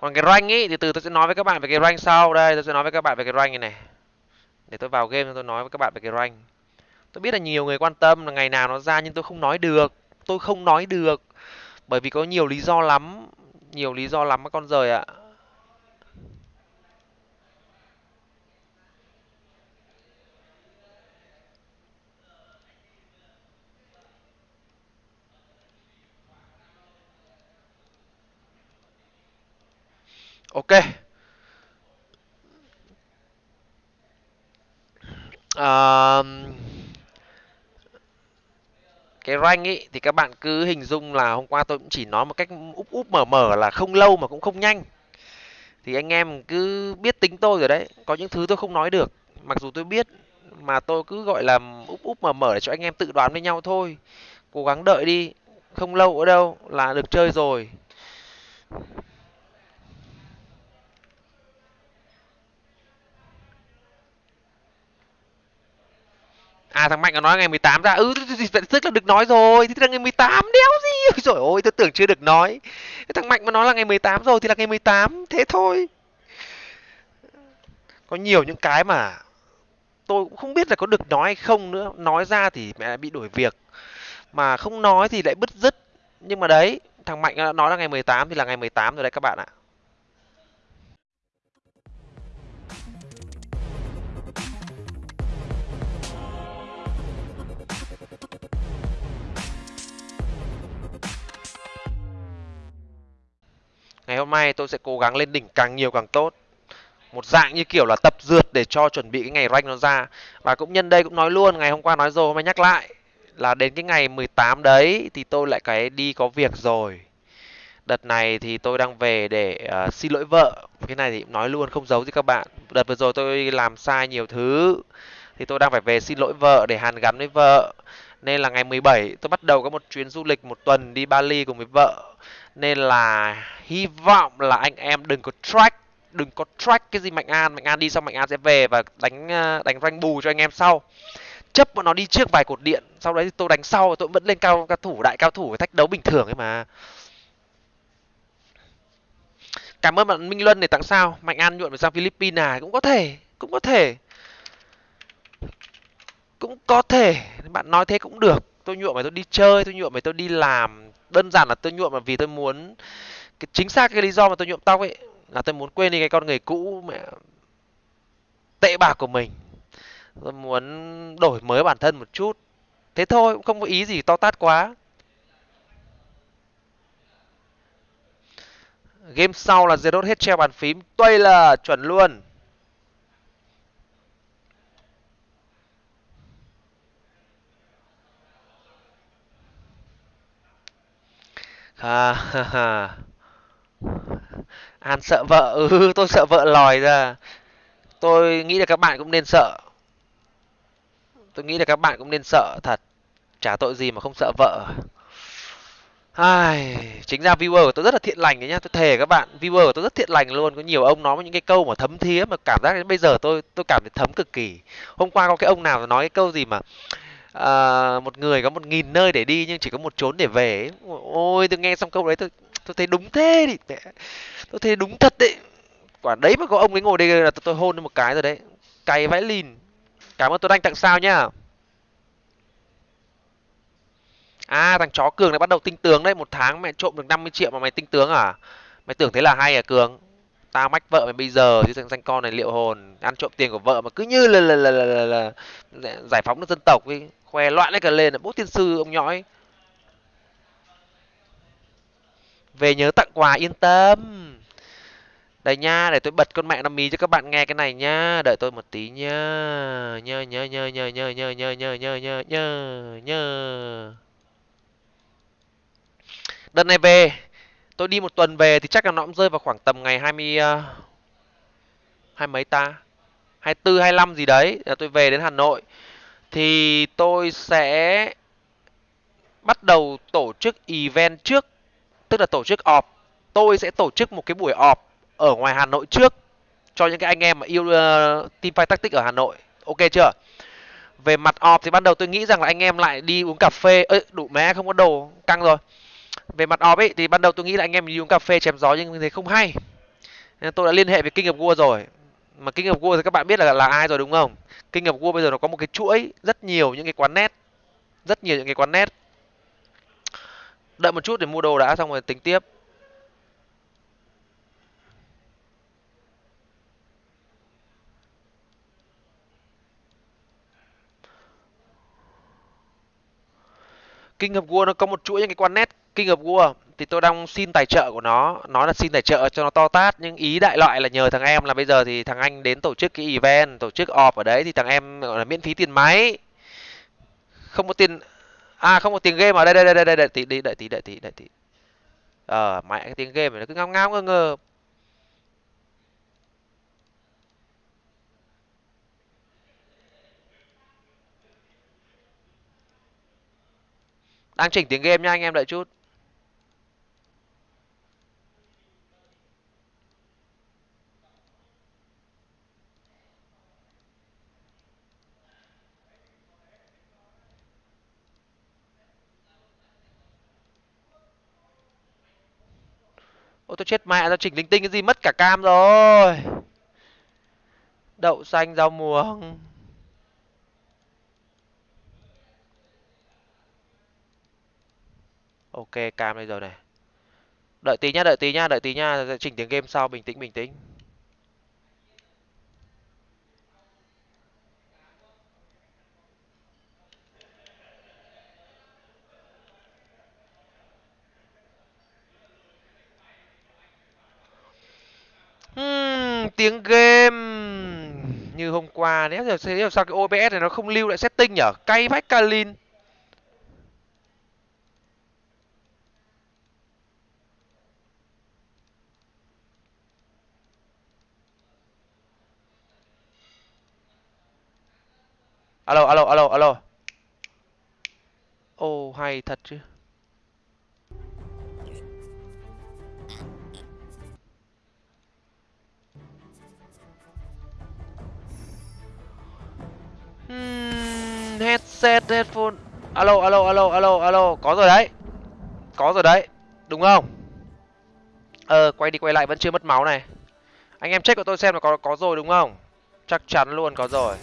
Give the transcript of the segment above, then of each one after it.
còn cái rank ý thì từ tôi sẽ nói với các bạn về cái rank sau. Đây, tôi sẽ nói với các bạn về cái rank này này. Để tôi vào game, tôi nói với các bạn về cái rank. Tôi biết là nhiều người quan tâm là ngày nào nó ra, nhưng tôi không nói được. Tôi không nói được. Bởi vì có nhiều lý do lắm. Nhiều lý do lắm các con rời ạ. Ok. À, cái rank ý thì các bạn cứ hình dung là hôm qua tôi cũng chỉ nói một cách úp úp mở mở là không lâu mà cũng không nhanh. Thì anh em cứ biết tính tôi rồi đấy có những thứ tôi không nói được. Mặc dù tôi biết mà tôi cứ gọi là úp úp mở mở để cho anh em tự đoán với nhau thôi. Cố gắng đợi đi không lâu ở đâu là được chơi rồi. À thằng Mạnh nó nói ngày 18 ra. Ừ tức là được nói rồi. Thì là ngày 18 đéo gì. Ôi trời ơi, tôi tưởng chưa được nói. Thằng Mạnh mà nói là ngày 18 rồi thì là ngày 18, thế thôi. Có nhiều những cái mà tôi cũng không biết là có được nói hay không nữa. Nói ra thì mẹ bị đổi việc. Mà không nói thì lại bứt rứt. Nhưng mà đấy, thằng Mạnh nó nói là ngày 18 thì là ngày 18 rồi đấy các bạn ạ. Ngày hôm nay tôi sẽ cố gắng lên đỉnh càng nhiều càng tốt. Một dạng như kiểu là tập dượt để cho chuẩn bị cái ngày rank nó ra. Và cũng nhân đây cũng nói luôn, ngày hôm qua nói rồi hôm nay nhắc lại là đến cái ngày 18 đấy thì tôi lại cái đi có việc rồi. Đợt này thì tôi đang về để uh, xin lỗi vợ. Cái này thì nói luôn không giấu gì các bạn. Đợt vừa rồi tôi làm sai nhiều thứ thì tôi đang phải về xin lỗi vợ để hàn gắn với vợ. Nên là ngày 17 tôi bắt đầu có một chuyến du lịch một tuần đi Bali cùng với vợ. Nên là hy vọng là anh em đừng có track, đừng có track cái gì mạnh an. Mạnh an đi xong mạnh an sẽ về và đánh ờ, đánh rank bù cho anh em sau. Chấp bọn nó đi trước vài cột điện, sau đấy thì tôi đánh sau, tôi vẫn lên cao cao thủ, đại cao thủ thách đấu bình thường ấy mà. Cảm ơn bạn minh luân để tặng sao. Mạnh an nhuộm sang philippines à cũng có thể, cũng có thể cũng có thể, bạn nói thế cũng được. Tôi nhuộm mà tôi đi chơi, tôi nhuộm mà tôi đi làm. Đơn giản là tôi nhuộm là vì tôi muốn, cái chính xác cái lý do mà tôi nhuộm tóc ấy, là tôi muốn quên đi cái con người cũ, mẹ, tệ bạc của mình. Tôi muốn đổi mới bản thân một chút. Thế thôi, cũng không có ý gì to tát quá. Game sau là zero hết treo bàn phím. Tuây là chuẩn luôn. Ha ha ha an sợ vợ. Ừ tôi sợ vợ lòi ra. Tôi nghĩ là các bạn cũng nên sợ. Tôi nghĩ là các bạn cũng nên sợ thật. Chả tội gì mà không sợ vợ. Ai, chính ra viewer của tôi rất là thiện lành đấy nhá, tôi thề các bạn, viewer của tôi rất thiện lành luôn, có nhiều ông nói những cái câu mà thấm thía mà cảm giác đến bây giờ tôi tôi cảm thấy thấm cực kỳ. Hôm qua có cái ông nào nói cái câu gì mà à, một người có một nghìn nơi để đi nhưng chỉ có một chốn để về ấy. ôi tôi nghe xong câu đấy tôi tôi thấy đúng thế đi. Tôi thấy đúng thật đấy. Quả đấy mà có ông ấy ngồi đây là tôi, tôi hôn lên một cái rồi đấy. Cày vãi lìn. Cảm ơn tôi đang tặng sao nhá. À thằng chó cường này bắt đầu tinh tướng đấy. Một tháng mẹ trộm được 50 triệu mà mày tinh tướng à? Mày tưởng thế là hay à cường? Tao mách vợ mày bây giờ chứ thằng danh con này liệu hồn ăn trộm tiền của vợ mà cứ như là là là, là, là, là giải phóng được dân tộc đi khoe loạn đấy cả lên là bố tiên sư ông nhõi về nhớ tặng quà yên tâm đây nha để tôi bật con mẹ nó mì cho các bạn nghe cái này nha đợi tôi một tí nha nhớ nhớ nhớ nhớ nhớ nhớ nhớ nhớ nhớ nhớ nhớ nhớ đợt này về tôi đi một tuần về thì chắc là nó cũng rơi vào khoảng tầm ngày hai mươi ờ, hai mấy ta? Hai tư hai năm gì đấy là tôi về đến hà nội. Thì tôi sẽ bắt đầu tổ chức event trước tức là tổ chức họp. Tôi sẽ tổ chức một cái buổi họp ở ngoài hà nội trước cho những cái anh em mà yêu uh, team fight tactic ở hà nội. Ok chưa? Về mặt họp thì ban đầu tôi nghĩ rằng là anh em lại đi uống cà phê. Ơi đủ mé không có đồ căng rồi về mặt ọp ấy, thì ban đầu tôi nghĩ là anh em đi uống cà phê chém gió nhưng thế không hay. Nên tôi đã liên hệ với King of War rồi. Mà King of War thì các bạn biết là là ai rồi đúng không? King of War bây giờ nó có một cái chuỗi rất nhiều những cái quán net. Rất nhiều những cái quán net. Đợi một chút để mua đồ đã, xong rồi tính tiếp. King of War nó có một chuỗi những cái quán net King of War thì tôi đang xin tài trợ của nó. Nó là xin tài trợ cho nó to tát, nhưng ý đại loại là nhờ thằng em là bây giờ thì thằng anh đến tổ chức cái event, tổ chức họp ở đấy thì thằng em, gọi là, miễn phí tiền máy. Không có tiền à không có tiền game ở đây đây đây đây đây đợi tí đợi tí đợi tí đợi tí. Ờ mẹ, cái tiếng game này nó cứ ngao ngao, ngơ ngơ. Đang chỉnh tiếng game nha anh em, đợi chút. Ôi tôi chết mẹ ra chỉnh linh tinh cái gì, mất cả cam rồi. Đậu xanh, rau muống. Ok, cam đây rồi này. Đợi tí nhá, đợi tí nhá, đợi tí nhá, chỉnh tiếng game sau, bình tĩnh bình tĩnh. Tiếng game như hôm qua nếu giờ thế sao cái OBS này nó không lưu lại setting nhở? Cay vách Kalin. Alo alo alo alo. Oh hay thật chứ. Hmm, headset headphone alo alo alo alo alo có rồi đấy. Có rồi đấy đúng không? Ờ quay đi quay lại vẫn chưa mất máu này. Anh em check của tôi xem là có có rồi đúng không? Chắc chắn luôn có rồi.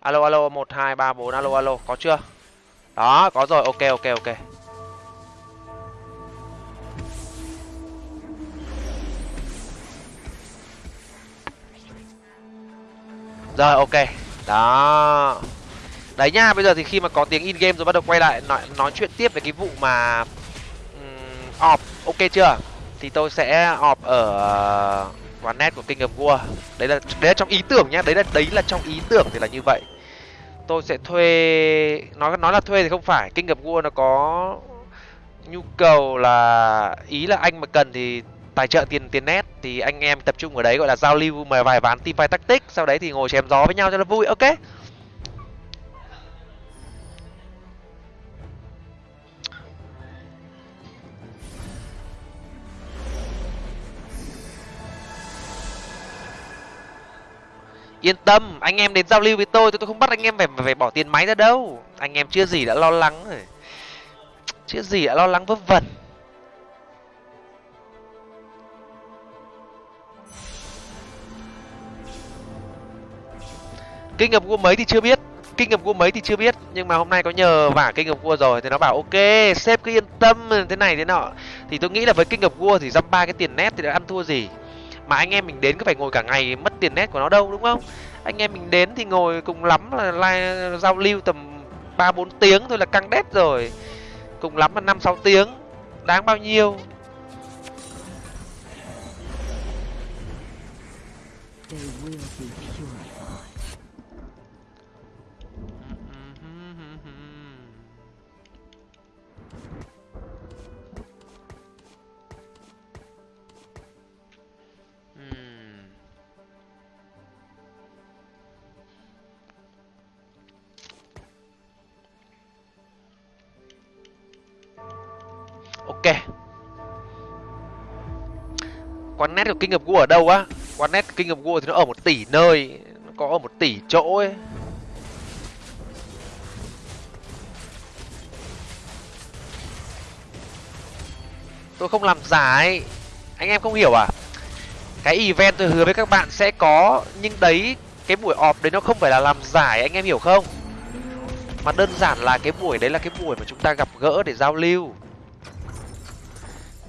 Alo alo một hai ba bốn alo alo có chưa? Đó có rồi ok ok ok rồi ok. Đó. Đấy nha bây giờ thì khi mà có tiếng in game rồi bắt đầu quay lại nói nói chuyện tiếp về cái vụ mà um, ok chưa? Thì tôi sẽ off ở ờ, quán net của King of War. Đấy là đấy là trong ý tưởng nhá. Đấy là đấy là trong ý tưởng thì là như vậy. Tôi sẽ thuê nói nói là thuê thì không phải. King of War nó có nhu cầu là ý là anh mà cần thì tài trợ tiền tiền net thì anh em tập trung ở đấy, gọi là giao lưu mà vài ván team fight tactic sau đấy thì ngồi chém gió với nhau cho nó vui, ok. Yên tâm, anh em đến giao lưu với tôi tôi tôi không bắt anh em phải phải bỏ tiền máy ra đâu. Anh em chưa gì đã lo lắng rồi. Chưa gì đã lo lắng vớ vẩn. Kinh nghiệm cua mấy thì chưa biết. Kinh nghiệm cua mấy thì chưa biết. Nhưng mà hôm nay có nhờ vả kinh nghiệm cua rồi thì nó bảo ok sếp cứ yên tâm thế này thế nọ. Thì tôi nghĩ là với kinh nghiệm cua thì dăm ba cái tiền nét thì đã ăn thua gì. Mà anh em mình đến cứ phải ngồi cả ngày mất tiền nét của nó đâu đúng không? Anh em mình đến thì ngồi cùng lắm là like, giao lưu tầm ba bốn tiếng thôi là căng đét rồi. Cùng lắm là năm sáu tiếng. Đáng bao nhiêu? They will quán nét của kinh of War ở đâu á? Quán nét kinh of War thì nó ở một tỷ nơi. Nó có ở một tỷ chỗ ấy. Tôi không làm giải anh em không hiểu à? Cái event tôi hứa với các bạn sẽ có, nhưng đấy, cái buổi họp đấy nó không phải là làm giải anh em hiểu không? Mà đơn giản là cái buổi đấy là cái buổi mà chúng ta gặp gỡ để giao lưu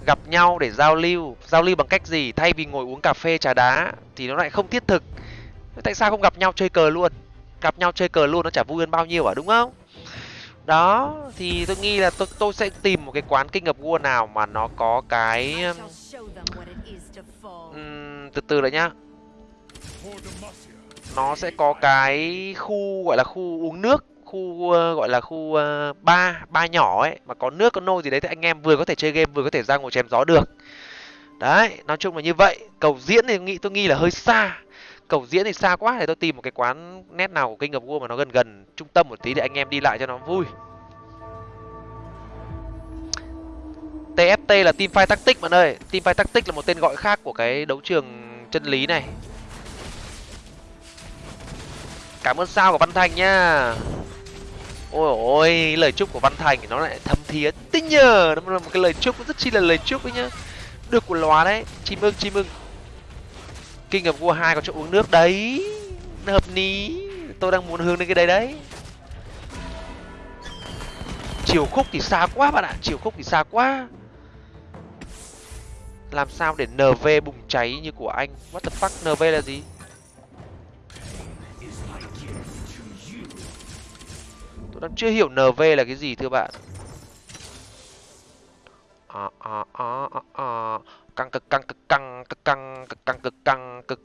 gặp nhau để giao lưu. Giao lưu bằng cách gì? Thay vì ngồi uống cà phê trà đá thì nó lại không thiết thực. Tại sao không gặp nhau chơi cờ luôn? Gặp nhau chơi cờ luôn nó chả vui hơn bao nhiêu à đúng không? Đó thì tôi nghĩ là tôi tôi sẽ tìm một cái quán kinh of war nào mà nó có cái um, từ từ đấy nhá. Nó sẽ có cái khu gọi là khu uống nước khu ờ, gọi là khu ờ, ba ba nhỏ ấy, mà có nước, có nôi gì đấy thì anh em vừa có thể chơi game, vừa có thể ra ngồi chém gió được. Đấy, nói chung là như vậy. Cầu diễn thì nghĩ, tôi nghi là hơi xa. Cầu diễn thì xa quá thì tôi tìm một cái quán nét nào của kinh of war mà nó gần gần trung tâm một tí để anh em đi lại cho nó vui. Tft là team fight tactic bạn ơi. Team fight tactic là một tên gọi khác của cái đấu trường chân lý này. Cảm ơn sao của văn thành nha ôi ôi, lời chúc của văn thành thì nó lại thâm thía tinh nhờ! Nó là một cái lời chúc, rất chi là lời chúc ấy nhá. Được của lóa đấy chim ưng chim ưng. Kinh nghiệm vua hai có chỗ uống nước đấy. Hợp lý tôi đang muốn hướng đến cái đấy đấy. Chiều khúc thì xa quá bạn ạ. Chiều khúc thì xa quá. Làm sao để nv bùng cháy như của anh? What the fuck? Nv là gì? Tôi đang chưa hiểu nv là cái gì thưa bạn. À, à, à, à, à. căng cực căng cực căng cực căng cực căng cực căng cực.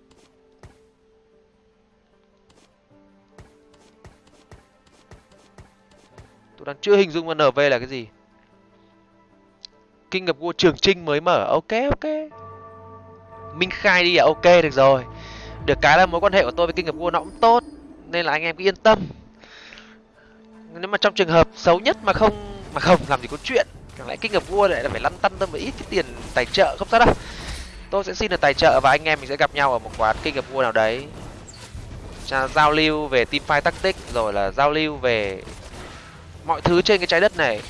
Tôi đang chưa hình dung mà nv là cái gì. Kinh ngập vua trường trinh mới mở. Ok ok. Minh khai đi à? Ok được rồi. Được cái là mối quan hệ của tôi với kinh ngập vua nó cũng tốt nên là anh em cứ yên tâm nếu mà trong trường hợp xấu nhất mà không mà không làm gì có chuyện, chẳng lẽ kinh ngập vua lại là phải lăn tăn tâm một ít cái tiền tài trợ? Không sao đâu. Tôi sẽ xin được tài trợ và anh em mình sẽ gặp nhau ở một quán kinh ngập vua nào đấy. Giao lưu về team fight tactic, rồi là giao lưu về mọi thứ trên cái trái đất này.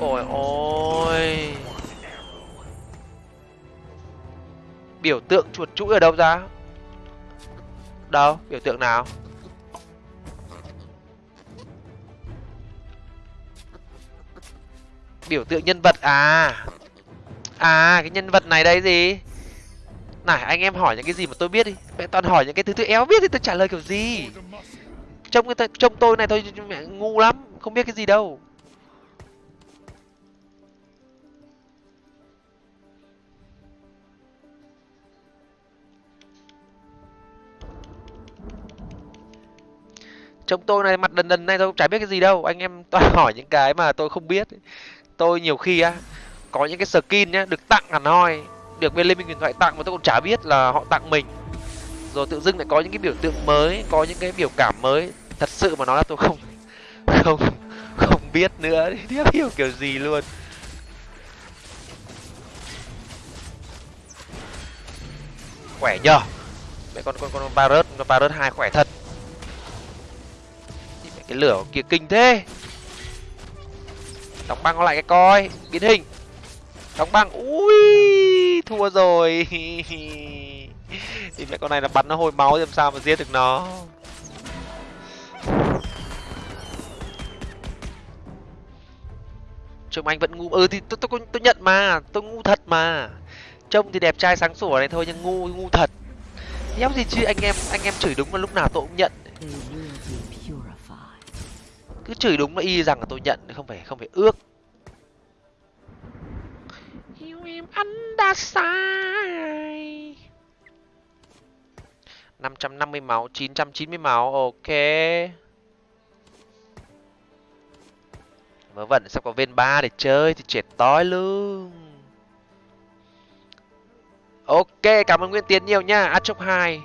Ôi ôi. Biểu tượng chuột chuỗi ở đâu ra? Đâu? Biểu tượng nào? Biểu tượng nhân vật à? À cái nhân vật này đây gì? Này, anh em hỏi những cái gì mà tôi biết đi. Mẹ toàn hỏi những cái thứ tôi éo biết thì tôi trả lời kiểu gì? Trông cái trông tôi này thôi, mẹ ngu lắm, không biết cái gì đâu. Trông tôi này mặt đần đần này tôi cũng chả biết cái gì đâu. Anh em toàn hỏi những cái mà tôi không biết tôi nhiều khi á, có những cái skin nhá, được tặng hẳn hoi. Được bên liên minh huyền thoại tặng mà tôi cũng chả biết là họ tặng mình. Rồi tự dưng lại có những cái biểu tượng mới, có những cái biểu cảm mới. Thật sự mà nói là tôi không không không biết nữa. Tiếp hiểu kiểu gì luôn? Khỏe nhờ. Mẹ con con con barret con barret hai khỏe thật. Cái lửa kia kinh thế đóng băng nó lại cái coi. Biến hình. Đóng băng. Ui thua rồi. Thì mẹ con này là bắn nó hồi máu làm sao mà giết được nó. Trông anh vẫn ngu. Ừ thì tôi tôi tôi nhận mà. Tôi ngu thật mà. Trông thì đẹp trai sáng sủa này thôi, nhưng ngu ngu thật. Nhóc gì chứ? Anh em anh em chửi đúng là lúc nào tôi cũng nhận. Ừ cứ chửi đúng là y rằng là tôi nhận không phải không phải ước. Yêu em anh đã sai. Năm trăm năm mươi máu chín trăm chín mươi máu ok. Vớ vẩn sắp có viên ba để chơi thì chết tối luôn ok cảm ơn nguyên tiến nhiều nha. Chốc hai.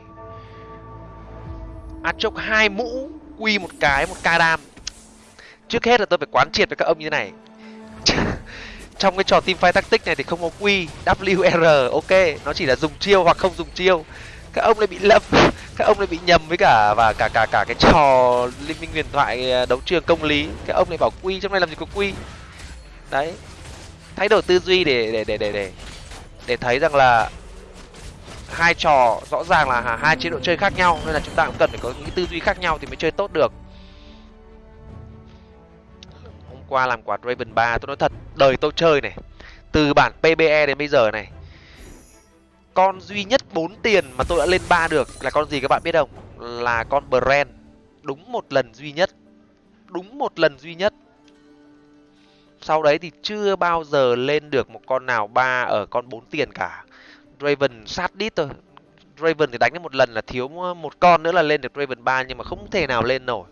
Chốc hai mũ quy một cái một ca đam trước hết là tôi phải quán triệt với các ông như thế này. Trong cái trò team fight tactic này thì không có q wr ok, nó chỉ là dùng chiêu hoặc không dùng chiêu. Các ông lại bị lâm các ông lại bị nhầm với cả, và cả cả cả cái trò liên minh huyền thoại à, đấu trường công lý. Các ông lại bảo quy trong này làm gì có quy. Đấy, thay đổi tư duy để để để để để để thấy rằng là hai trò rõ ràng là hai chế độ chơi khác nhau, nên là chúng ta cũng cần phải có những tư duy khác nhau thì mới chơi tốt được qua làm quả Raven 3 tôi nói thật, đời tôi chơi này, từ bản PBE đến bây giờ này, con duy nhất 4 tiền mà tôi đã lên ba được là con gì các bạn biết không? Là con Brand, đúng một lần duy nhất, đúng một lần duy nhất. Sau đấy thì chưa bao giờ lên được một con nào ba ở con bốn tiền cả. Raven sát đít thôi. Raven thì đánh được một lần là thiếu một con nữa là lên được Raven 3 nhưng mà không thể nào lên nổi.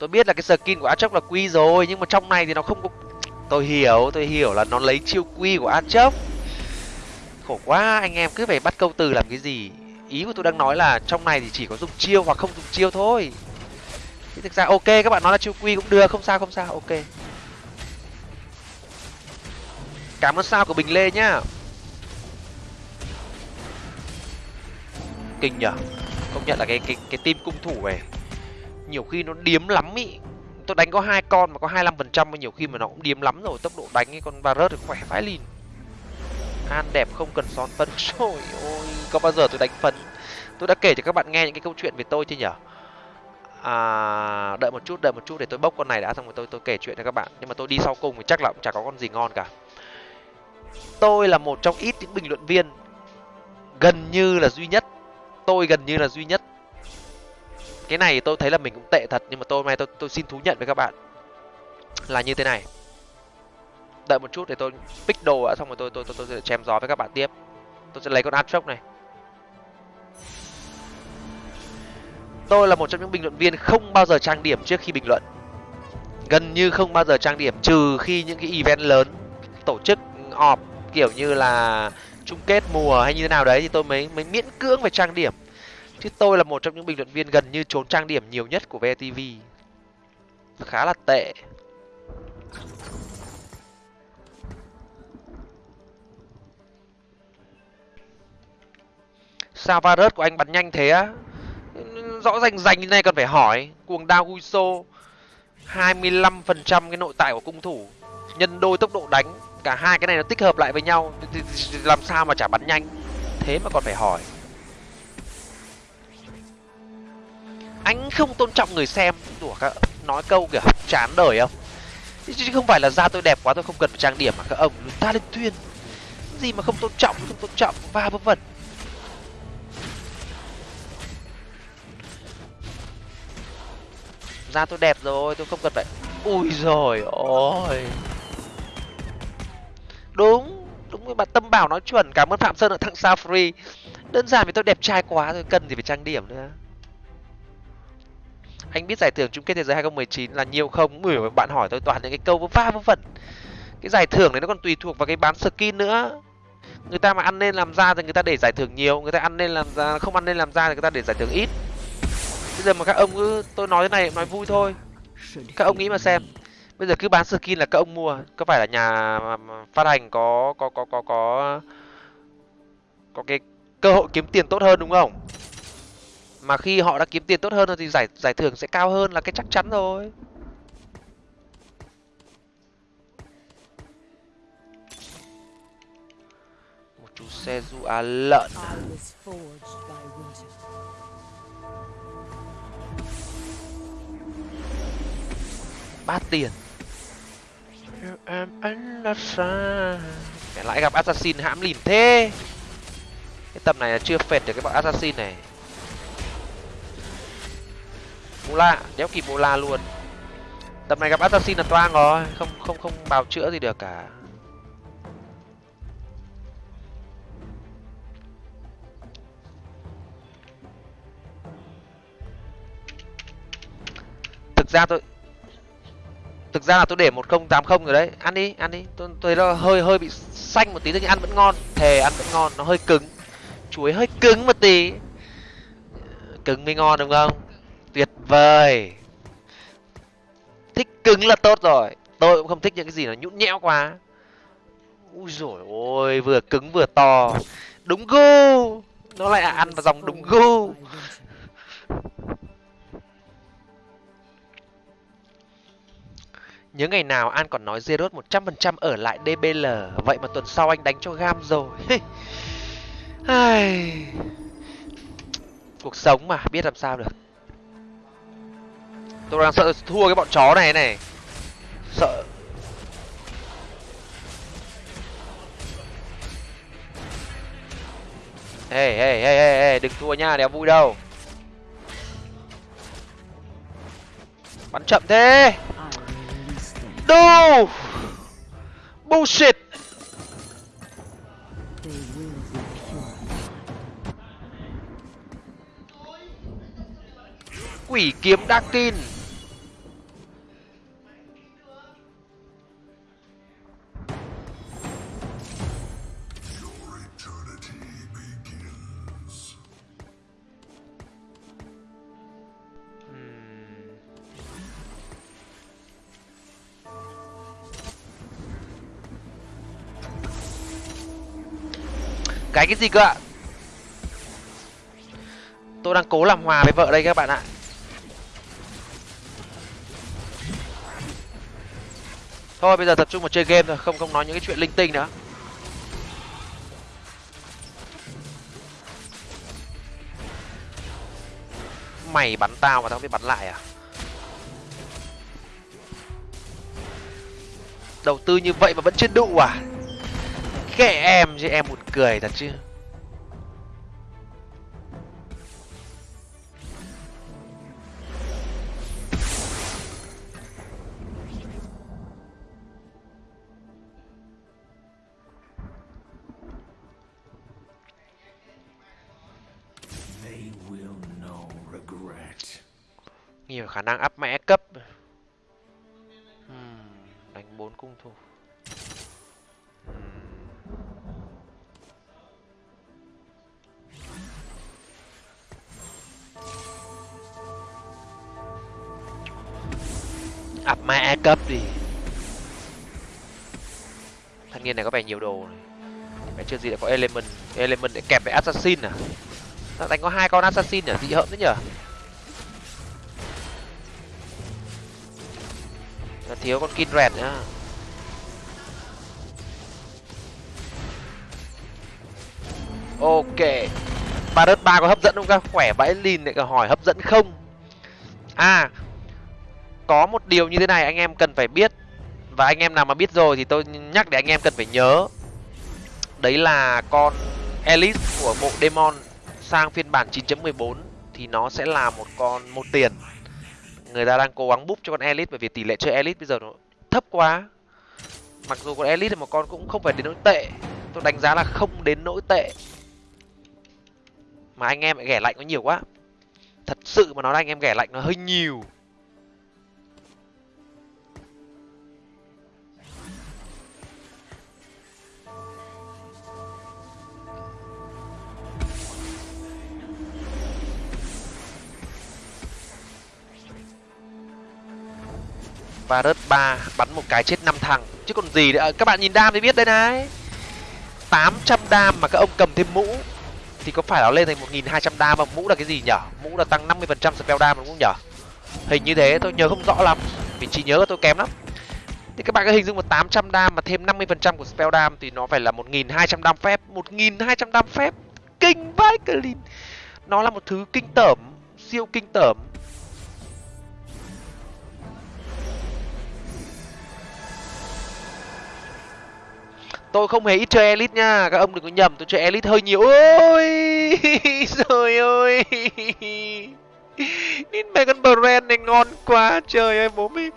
Tôi biết là cái skin của Atrox là quy rồi, nhưng mà trong này thì nó không có tôi hiểu tôi hiểu là nó lấy chiêu quy của Atrox khổ quá, anh em cứ phải bắt câu từ làm cái gì? Ý của tôi đang nói là trong này thì chỉ có dùng chiêu hoặc không dùng chiêu thôi. Thì thực ra ok, các bạn nói là chiêu quy cũng được, không sao không sao, ok. Cảm ơn sao của bình lê nhá. Kinh nhở. Công nhận là cái cái cái team cung thủ này nhiều khi nó điếm lắm ý. Tôi đánh có hai con mà có hai phần trăm nhiều khi mà nó cũng điếm lắm rồi. Tốc độ đánh cái con varus thì khỏe vãi lìn. An đẹp không cần son phân rồi ôi có bao giờ tôi đánh phân tôi đã kể cho các bạn nghe những cái câu chuyện về tôi chưa nhở à đợi một chút, đợi một chút để tôi bốc con này đã, xong rồi tôi tôi kể chuyện cho các bạn. Nhưng mà tôi đi sau cùng thì chắc là cũng chả có con gì ngon cả. Tôi là một trong ít những bình luận viên gần như là duy nhất. Tôi gần như là duy nhất cái này tôi thấy là mình cũng tệ thật nhưng mà tôi hôm nay tôi tôi xin thú nhận với các bạn là như thế này. Đợi một chút để tôi pick đồ đã xong rồi tôi tôi tôi, tôi sẽ chém gió với các bạn tiếp. Tôi sẽ lấy con Atrox này. Tôi là một trong những bình luận viên không bao giờ trang điểm trước khi bình luận. Gần như không bao giờ trang điểm trừ khi những cái event lớn tổ chức họp kiểu như là chung kết mùa hay như thế nào đấy thì tôi mới mới miễn cưỡng về trang điểm chứ tôi là một trong những bình luận viên gần như trốn trang điểm nhiều nhất của VTV khá là tệ. Sao varus của anh bắn nhanh thế á? Rõ rành rành như này cần phải hỏi. Cuồng đao guiso hai mươi lăm phần trăm cái nội tại của cung thủ. Nhân đôi tốc độ đánh, cả hai cái này nó tích hợp lại với nhau. Thì làm sao mà chả bắn nhanh? Thế mà còn phải hỏi. Anh không tôn trọng người xem. Đùa các nói câu kiểu chán đời không? Chứ không phải là da tôi đẹp quá tôi không cần phải trang điểm mà các ông ta lên tuyên. Gì mà không tôn trọng, không tôn trọng, va vân vân da tôi đẹp rồi, tôi không cần phải ui rồi ôi đúng đúng với bạn tâm bảo nói chuẩn, cảm ơn phạm sơn ở thằng sao free. Đơn giản vì tôi đẹp trai quá rồi cần gì phải trang điểm nữa anh biết giải thưởng chung kết thế giới 2019 là nhiều không? Mười bạn hỏi tôi toàn những cái câu vớ va vớ vẩn. Cái giải thưởng này nó còn tùy thuộc vào cái bán skin nữa. Người ta mà ăn nên làm ra thì người ta để giải thưởng nhiều, người ta ăn nên làm ra, không ăn nên làm ra thì người ta để giải thưởng ít. Bây giờ mà các ông cứ, tôi nói thế này nói vui thôi. Các ông nghĩ mà xem, bây giờ cứ bán skin là các ông mua. Có phải là nhà phát hành có có có có có có cái cơ hội kiếm tiền tốt hơn đúng không? Mà khi họ đã kiếm tiền tốt hơn rồi thì giải giải thưởng sẽ cao hơn là cái chắc chắn rồi. Một chú xe du á lợn. Bát tiền. Xa. Lại gặp assassin hãm lìn thế. Cái tầm này là chưa phệt được cái bọn assassin này Mula, đéo kịp Mula luôn. tập này gặp Assassin là toang rồi, không không không bào chữa gì được cả. Thực ra tôi Thực ra là tôi để một không tám không rồi đấy. Ăn đi, ăn đi. Tôi tôi nó hơi hơi bị xanh một tí nhưng ăn vẫn ngon. Thề ăn vẫn ngon, nó hơi cứng. Chuối hơi cứng một tí. Cứng mới ngon đúng không? vời. Thích cứng là tốt rồi. Tôi cũng không thích những cái gì nó nhũn nhẽo quá. Ui rồi ôi, vừa cứng vừa to. Đúng gu. Nó lại ăn vào dòng đúng gu. Nhớ ngày nào An còn nói Zerot 100% ở lại DBL Vậy mà tuần sau anh đánh cho gam rồi. Cuộc sống mà, biết làm sao được. Tôi đang sợ thua cái bọn chó này này. Sợ. Hey hey hey hey, hey. đừng thua nha, đéo vui đâu. Bắn chậm thế. No. Bullshit. Quỷ kiếm Darkin. tin cái gì cơ ạ? Tôi đang cố làm hòa với vợ đây các bạn ạ. Thôi, bây giờ tập trung vào chơi game thôi, không không nói những cái chuyện linh tinh nữa. Mày bắn tao mà tao biết bắn lại à? Đầu tư như vậy mà vẫn chưa đụ à? Kệ em chứ em buồn cười thật chứ. Ập A cấp đi. Thanh niên này có vẻ nhiều đồ này. Mẹ chưa gì đã có element element để kẹp với assassin à? Nó đánh có hai con assassin à dị hợm đấy nhở nó thiếu con kinred nữa nhá à? ok. Ba đất ba có hấp dẫn không các? Khỏe vãi lìn lại hỏi hấp dẫn không? À có một điều như thế này anh em cần phải biết. Và anh em nào mà biết rồi thì tôi nhắc để anh em cần phải nhớ. Đấy là con elite của bộ demon sang phiên bản 9.14 thì nó sẽ là một con, một tiền. Người ta đang cố gắng búp cho con elite bởi vì tỷ lệ chơi elite bây giờ nó thấp quá. Mặc dù con elite là một con cũng không phải đến nỗi tệ. Tôi đánh giá là không đến nỗi tệ. Mà anh em lại ghẻ lạnh nó nhiều quá. Thật sự mà nói là anh em ghẻ lạnh nó hơi nhiều. Varus 3 bắn một cái chết năm thằng. Chứ còn gì nữa. Các bạn nhìn đam thì biết đây này. 800 đam mà các ông cầm thêm mũ, thì có phải nó lên thành 1200 đam mà mũ là cái gì nhở? Mũ là tăng 50% spell đam đúng không nhở? Hình như thế. Tôi nhớ không rõ lắm. Vì trí nhớ của tôi kém lắm. Thì các bạn có hình dung một 800 đam mà thêm 50% của spell đam thì nó phải là 1200 đam phép. 1200 đam phép. Kinh vãi clean nó là một thứ kinh tởm, siêu kinh tởm. Tôi không hề ít chơi elite nha các ông đừng có nhầm tôi chơi elite hơi nhiều. Ôi trời ơi Nên mẹ con brand này ngon quá trời ơi bố mày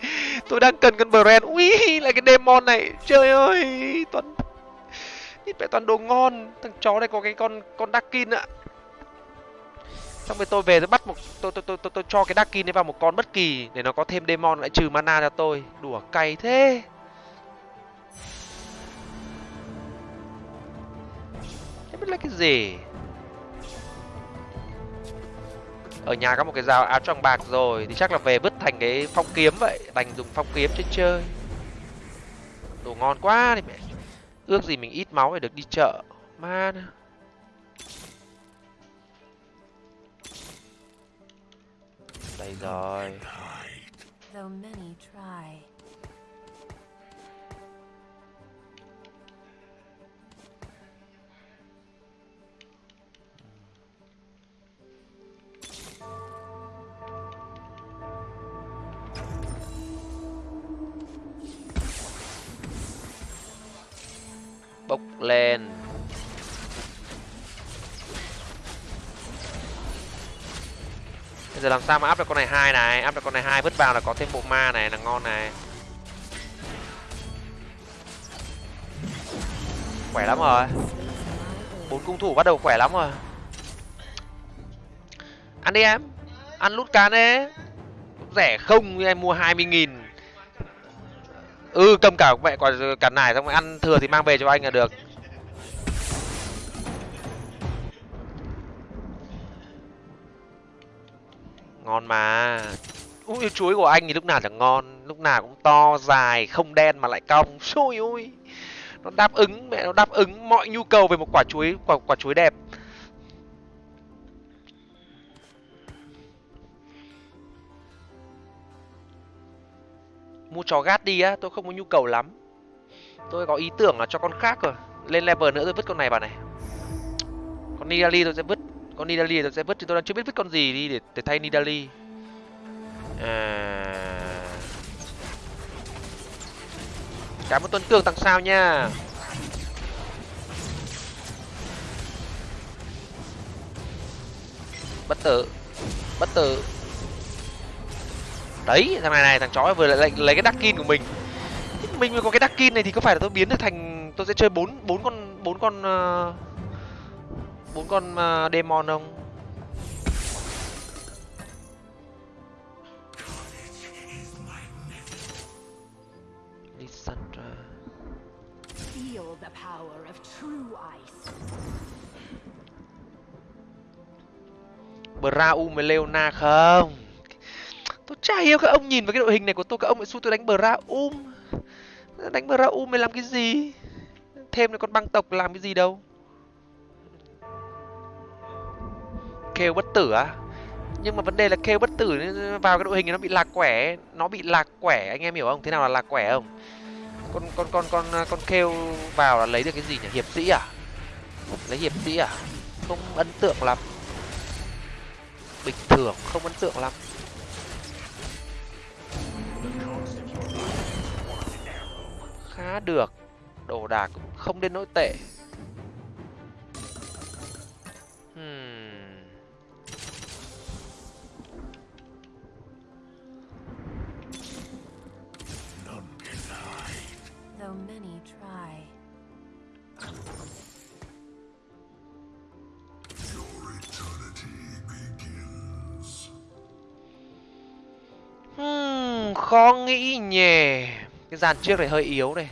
tôi đang cần con brand. Ui lại cái demon này trời ơi toàn Nhìn mẹ toàn đồ ngon. Thằng chó này có cái con con Darkin ạ. Xong rồi tôi về tôi bắt một tôi tôi tôi tôi, tôi cho cái Darkin ấy vào một con bất kỳ để nó có thêm demon lại trừ mana cho tôi. Đùa cay thế. Biết là cái gì? Ở nhà có một cái dao áo trong bạc rồi, thì chắc là về vứt thành cái phong kiếm vậy, đành dùng phong kiếm chơi chơi. Đồ ngon quá đi mẹ. Ước gì mình ít máu để được đi chợ. Man. Đây rồi. bốc lên. Bây giờ làm sao mà áp được con này hai này? Áp được con này hai, vứt vào là có thêm bộ ma này, là ngon này. Khỏe lắm rồi. Bốn cung thủ bắt đầu khỏe lắm rồi. Ăn đi em. Ăn lút cán đấy rẻ không em mua 20.000 cứ cầm cả mẹ quả cả nải xong rồi ăn thừa thì mang về cho anh là được. Ngon mà. Ui chuối của anh thì lúc nào chẳng ngon lúc nào cũng to dài không đen mà lại cong. Xui ui. Nó đáp ứng mẹ nó đáp ứng mọi nhu cầu về một quả chuối quả, quả chuối đẹp. Mua chó gát đi á, tôi không có nhu cầu lắm. Tôi có ý tưởng là cho con khác rồi, lên level nữa tôi vứt con này bà này. Con nidali tôi sẽ vứt, con nidali tôi sẽ vứt thì tôi đang chưa biết vứt con gì đi để để thay nidali. À... cảm ơn tuấn cường tặng sao nha. Bất tử bất tử đấy thằng này này thằng chó vừa lại lấy, lấy cái đắc kin của mình. Mình mới có cái đắc kin này thì có phải là tôi biến được thành tôi sẽ chơi bốn bốn con bốn con ờ, bốn con uh, demon không? Lissandra. Feel the power of true ice. Braum với Leona không tôi chả hiểu các ông nhìn vào cái đội hình này của tôi, các ông lại xui tôi đánh Braum đánh Braum để làm cái gì? Thêm là con băng tộc làm cái gì đâu? Kêu bất tử à nhưng mà vấn đề là kêu bất tử vào cái đội hình này nó bị lạc quẻ nó bị lạc quẻ, anh em hiểu không? Thế nào là lạc quẻ không? Con con con con con kêu vào là lấy được cái gì nhỉ? Hiệp sĩ à? Lấy hiệp sĩ à? Không ấn tượng lắm. Bình thường không ấn tượng lắm. Khá được. Đồ đạc cũng không đến nỗi tệ. Hmm. Hmm, khó nghĩ nhỉ. Cái dàn trước này hơi yếu này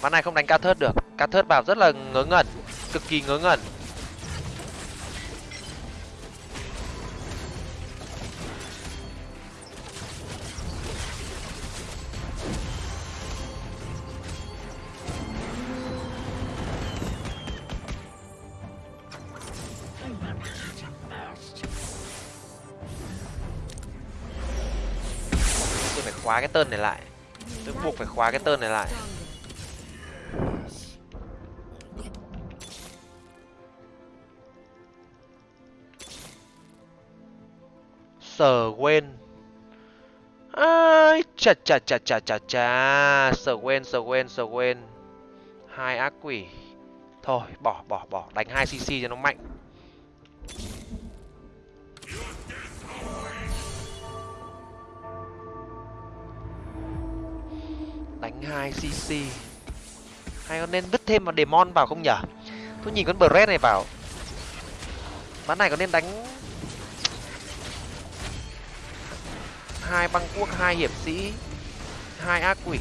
ván này không đánh ca thớt được. Ca thớt vào rất là ngớ ngẩn, cực kỳ ngớ ngẩn. Tôi phải khóa cái tên này lại. Tôi buộc phải khóa cái tên này lại. Sở quên. Ai, chà chà chà chà chà chà. Sở quên sở quên sở quên. Hai ác quỷ. Thôi, bỏ bỏ bỏ. Đánh hai cc cho nó mạnh. Đánh hai cc hay có nên vứt thêm vào demon vào không nhở? Tôi nhìn con bred này vào bán này có nên đánh hai băng quốc hai hiệp sĩ hai ác quỷ.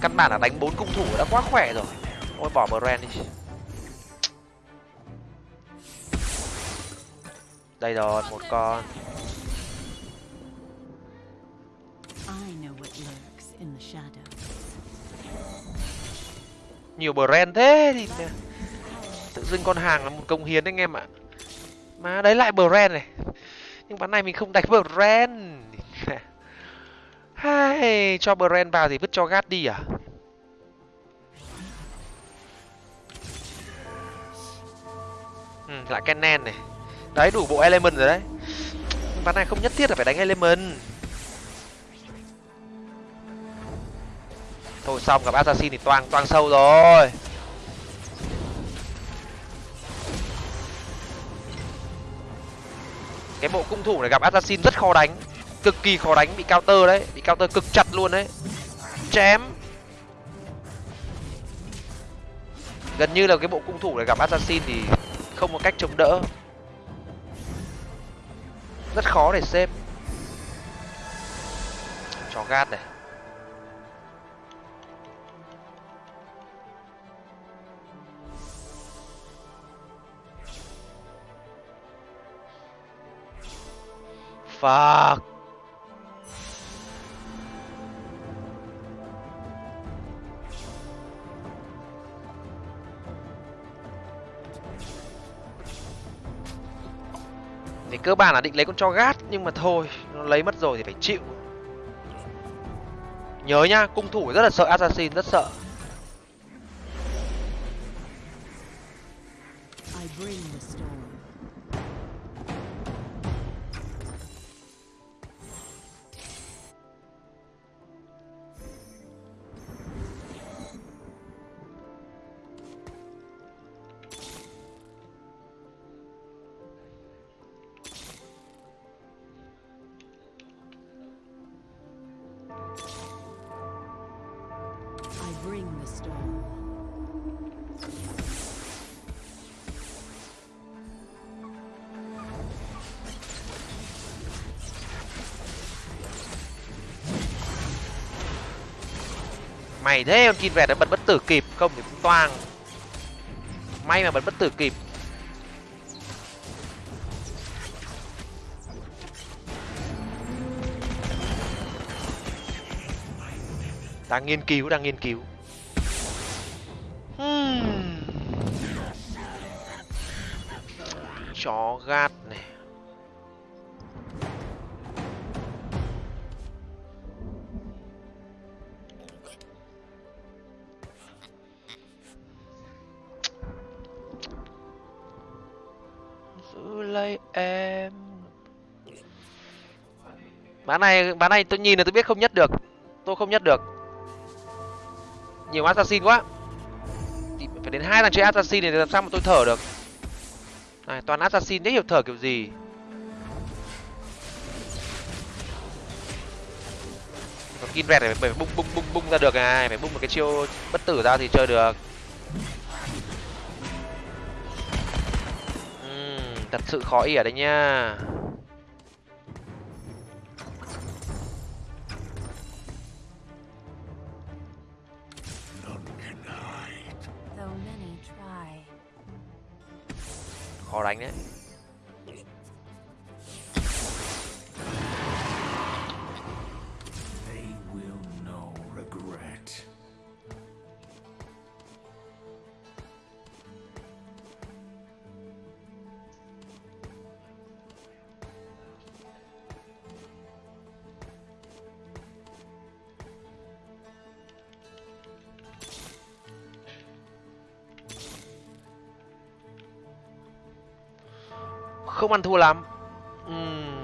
Căn bản là đánh bốn cung thủ đã quá khỏe rồi. Ôi bỏ brand đi. Đây rồi một con. Nhiều brand thế thì tự dưng con hàng là một công hiến anh em ạ mà đấy lại brand này. Nhưng ván này mình không đánh brand. Hai cho brand vào thì vứt cho gát đi à? Ừ, lại kennen này. Đấy đủ bộ element rồi đấy. Ván này không nhất thiết là phải đánh element. Thôi xong gặp assassin thì toang toang sâu rồi. Cái bộ cung thủ này gặp assassin rất khó đánh. Cực kỳ khó đánh, bị counter đấy, bị counter cực chặt luôn đấy. Chém. Gần như là cái bộ cung thủ này gặp assassin thì không có cách chống đỡ. Rất khó để xếp. Chó gat này. Fuck. Thì cơ bản là định lấy con cho gát nhưng mà thôi, nó lấy mất rồi thì phải chịu. Nhớ nhá, cung thủ rất là sợ assassin, rất sợ. I bring the Mày thế con Kin vẹt đã bật bất tử kịp, không thì cũng toang. May mà bật bất tử kịp. Đang nghiên cứu, đang nghiên cứu. Hmm. Chó gạt bán này bán này tôi nhìn là tôi biết không nhất được. Tôi không nhất được. Nhiều assassin quá. Thì phải đến hai thằng chơi assassin thì làm sao mà tôi thở được? Này toàn assassin đấy hiểu thở kiểu gì? Còn kin vẹt này phải bung bung bung bung ra được này phải bung một cái chiêu bất tử ra thì chơi được. Uhm, thật sự khó ỉa đấy nha khó đánh đấy. Ăn thua lắm. Uhm.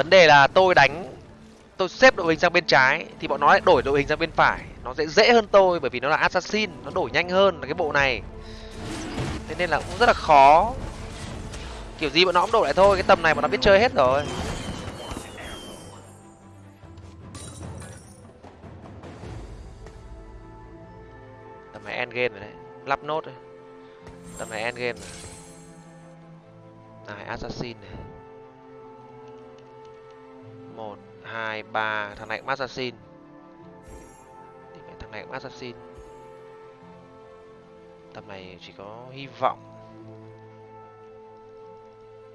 vấn đề là tôi đánh, tôi xếp đội hình sang bên trái thì bọn nó lại đổi đội hình sang bên phải. Nó sẽ dễ hơn tôi bởi vì nó là assassin, nó đổi nhanh hơn là cái bộ này. Thế nên là cũng rất là khó. Kiểu gì bọn nó cũng đổi lại thôi, cái tầm này bọn nó biết chơi hết rồi. Tầm này end game rồi đấy. Lắp nốt rồi tầm này end game này. Assassin này. Một, hai, ba. Thằng này cũng assassin. Thằng này cũng assassin. Tầm này chỉ có hy vọng.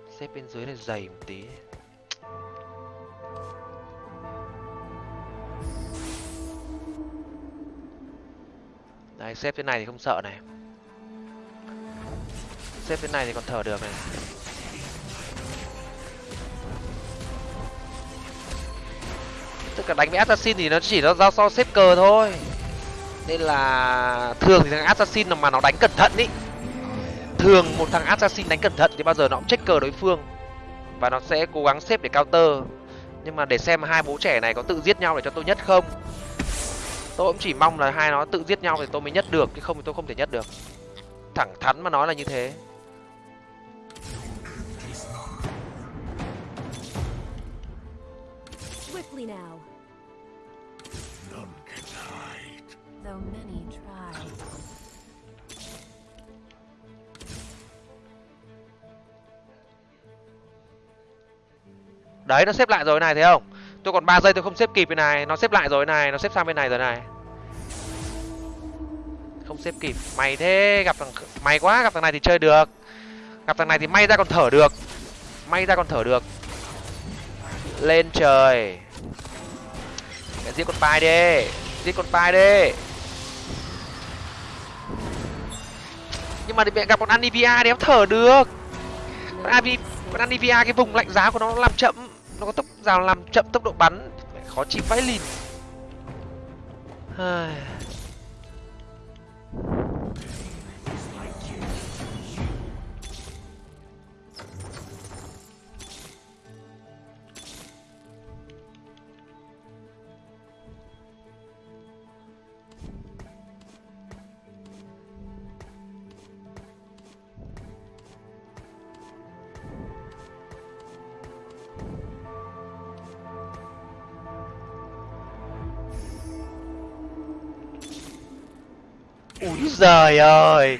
Xếp bên dưới này dày một tí. Đấy xếp thế này thì không sợ này xếp thế này thì còn thở được này. Tất cả đánh với assassin thì nó chỉ nó giao so xếp cờ thôi. Nên là thường thì thằng assassin mà nó đánh cẩn thận ý. Thường một thằng assassin đánh cẩn thận thì bao giờ nó cũng check cờ đối phương. Và nó sẽ cố gắng xếp để counter. Nhưng mà để xem hai bố trẻ này có tự giết nhau để cho tôi nhất không. Tôi cũng chỉ mong là hai nó tự giết nhau thì tôi mới nhất được, chứ không thì tôi không thể nhất được. Thẳng thắn mà nói là như thế. Now, None can hide. though many try. đấy nó xếp lại rồi này thấy không? Tôi còn 3 giây tôi không xếp kịp bên này. Nó xếp lại rồi này nó xếp sang bên này rồi này. Không xếp kịp. Mày thế gặp thằng mày quá gặp thằng này thì chơi được. Gặp thằng này thì may ra còn thở được. May ra còn thở được. Lên trời mẹ giết con pai đi. Giết con pai đi. Nhưng mà mẹ gặp con anivia thì em thở được. Con Avi, con Anivia, cái vùng lạnh giá của nó làm chậm. Nó có tốc, rào làm chậm tốc độ bắn. Mẹ khó chịu vãi lìn. Giời ơi.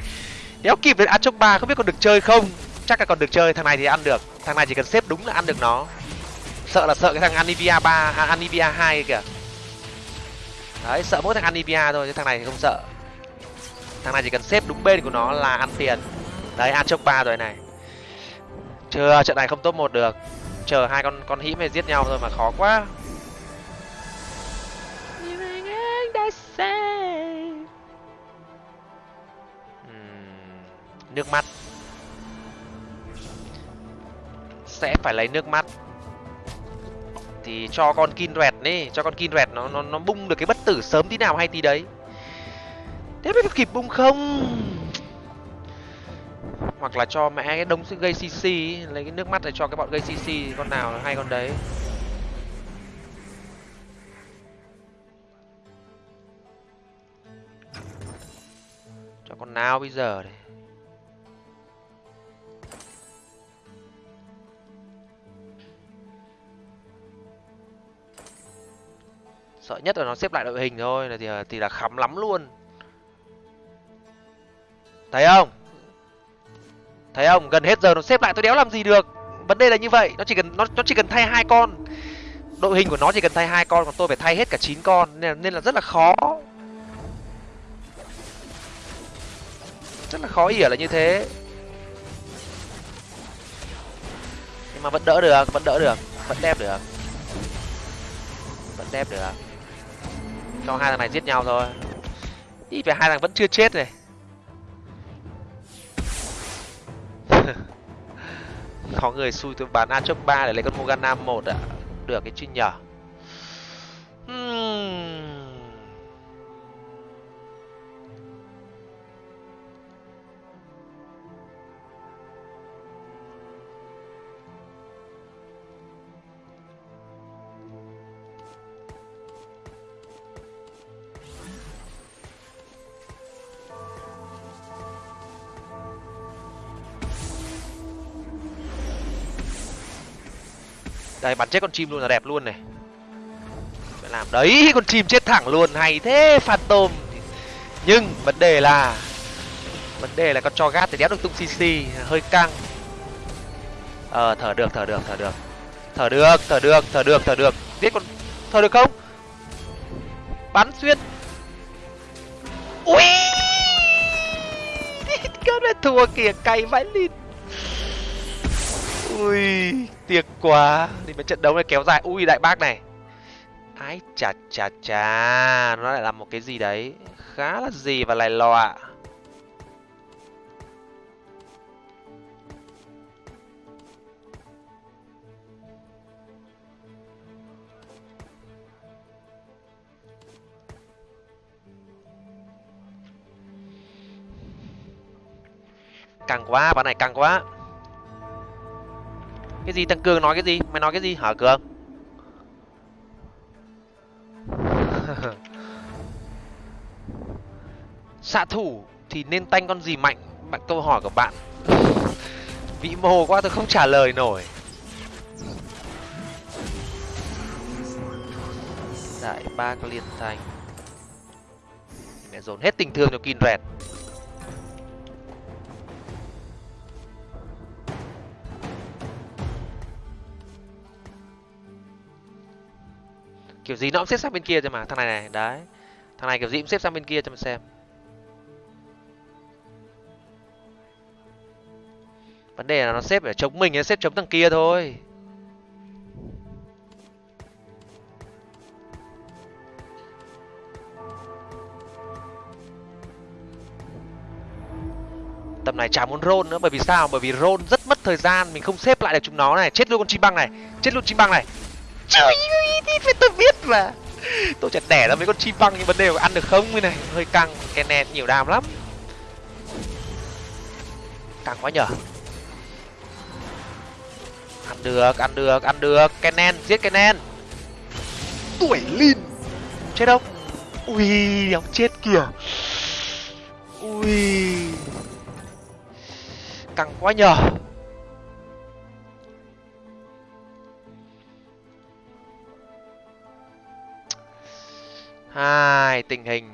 Đéo kịp đến Achok 3 không biết còn được chơi không? Chắc là còn được chơi, thằng này thì ăn được. Thằng này chỉ cần xếp đúng là ăn được nó. Sợ là sợ cái thằng Anivia 3, à, Anivia 2 kìa. Đấy, sợ mỗi thằng Anivia thôi, chứ thằng này thì không sợ. Thằng này chỉ cần xếp đúng bên của nó là ăn tiền. Đấy, Achok 3 rồi này. Chưa, trận này không top 1 được. Chờ hai con con hĩ này giết nhau thôi mà khó quá. Ừm, nước mắt. Sẽ phải lấy nước mắt. Thì cho con kin rẹt đi, cho con kin rẹt nó nó nó bung được cái bất tử sớm tí nào hay tí đấy. Thế biết kịp bung không? Hoặc là cho mẹ cái đống gây cc lấy cái nước mắt để cho cái bọn gây cc con nào hay con đấy. Cho con nào bây giờ này sợ nhất là nó xếp lại đội hình thôi là thì à, thì là khắm lắm luôn. Thấy không? Thấy không? Gần hết giờ nó xếp lại tôi đéo làm gì được? Vấn đề là như vậy nó chỉ cần nó nó chỉ cần thay hai con. Đội hình của nó chỉ cần thay hai con còn tôi phải thay hết cả chín con nên là, nên là rất là khó. Rất là khó ỉa là như thế. Nhưng mà vẫn đỡ được vẫn đỡ được vẫn đẹp được. Vẫn đẹp được cho hai thằng này giết nhau thôi. Ít về hai thằng vẫn chưa chết này. Có người xui tôi bán a chốc ba để lấy con morgana một ạ. Được cái chi nhở? Đây, bắn chết con chim luôn là đẹp luôn này. Phải làm đấy, con chim chết thẳng luôn, hay thế phạt tôm. nhưng vấn đề là, vấn đề là con cho gát thì đéo được tung cc hơi căng. Ờ thở được thở được thở được. Thở được thở được thở được thở được. Giết con, thở được không? Bắn xuyên. Ui! Con này thua kìa cày vãi lịt ui, tiếc quá. Thì mấy trận đấu này kéo dài. Ui, đại bác này. Ái chà chà chà. Nó lại là một cái gì đấy? Khá là gì và lại lò căng quá, bạn này căng quá. Cái gì thằng Cường nói cái gì? Mày nói cái gì hả, Cường? Xạ thủ thì nên tanh con gì mạnh? Bạn câu hỏi của bạn. Vĩ mô quá, tôi không trả lời nổi. Đại ba liên thanh. Mẹ dồn hết tình thương cho Kinred. Kiểu gì nó cũng xếp sang bên kia cho mà, thằng này này, đấy. Thằng này kiểu gì cũng xếp sang bên kia cho mình xem. Vấn đề là nó xếp để chống mình nó xếp chống thằng kia thôi. Tầm này chả muốn rôn nữa, bởi vì sao? Bởi vì rôn rất mất thời gian, mình không xếp lại được chúng nó này. Chết luôn con chim băng này, chết luôn chim băng này. Trời ơi thì tôi biết mà. Tôi chả đẻ ra mấy con chim băng nhưng vấn đề là ăn được không cái này. Hơi căng cái nẹt nhiều đam lắm. Căng quá nhở. Ăn được ăn được ăn được. Kenen giết kenen tuổi lin. Chết không? Ui ông chết kìa. Ui. Căng quá nhở hai, tình hình.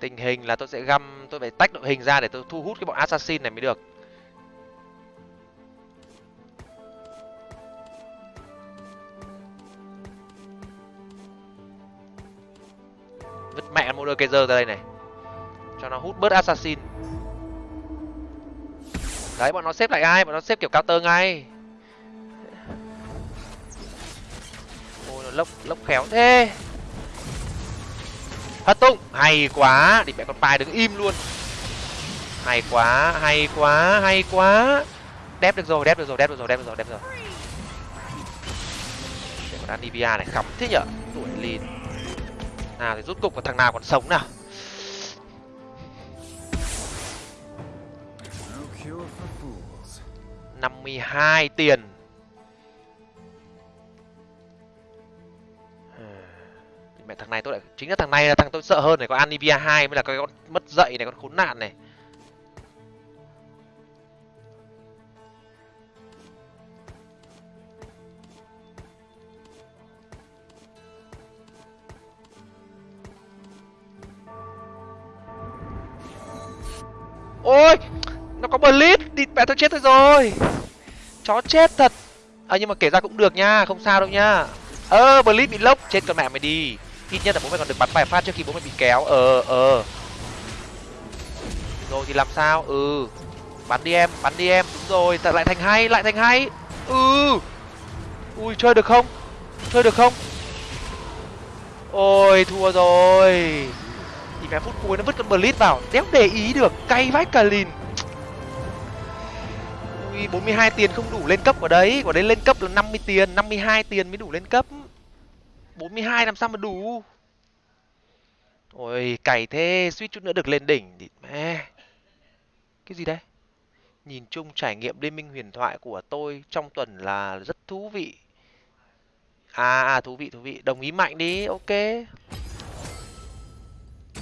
Tình hình là tôi sẽ găm, tôi phải tách đội hình ra để tôi thu hút cái bọn assassin này mới được. Vứt mẹ mua đôi cây dơ ra đây này. Cho nó hút bớt assassin. Đấy, bọn nó xếp lại ai? Bọn nó xếp kiểu cao tơ ngay. Ôi, nó lốc lốc khéo thế hất tung hay quá. Thì mẹ con pai đứng im luôn. Hay quá hay quá hay quá. Đép được rồi đép được rồi đép được rồi đép được rồi đép được rồi. Để con anivia này khắm thế nhở? Tuổi lìn nào thì rút cục vào thằng nào còn sống nào? For fools. 52 tiền mẹ thằng này tôi lại, chính là thằng này là thằng tôi sợ hơn này có Anivia 2 mới là cái con mất dậy này, con khốn nạn này. Ôi, nó có blitz, đi mẹ tôi chết rồi. Chó chết thật. À nhưng mà kể ra cũng được nha, không sao đâu nha. Ơ, blitz bị lốc, chết con mẹ mày đi ít nhất là bố mày còn được bắn vài phát trước khi bố mày bị kéo. Ờ ờ. Rồi thì làm sao? Ừ. Bắn đi em, bắn đi em. Đúng rồi. Tại lại thành hay lại thành hay ừ. Ui, chơi được không? Chơi được không? Ôi, thua rồi. Thì cái phút cuối nó vứt con blitz vào. Đéo để ý được. Cay vách cả lìn. Ui 42 tiền không đủ lên cấp ở đấy. Ở đấy lên cấp là 50 tiền 52 tiền mới đủ lên cấp. 42 làm sao mà đủ? Ôi cày thế suýt chút nữa được lên đỉnh thì mẹ. Cái gì đây? Nhìn chung trải nghiệm liên minh huyền thoại của tôi trong tuần là rất thú vị. À, à thú vị thú vị. Đồng ý mạnh đi ok.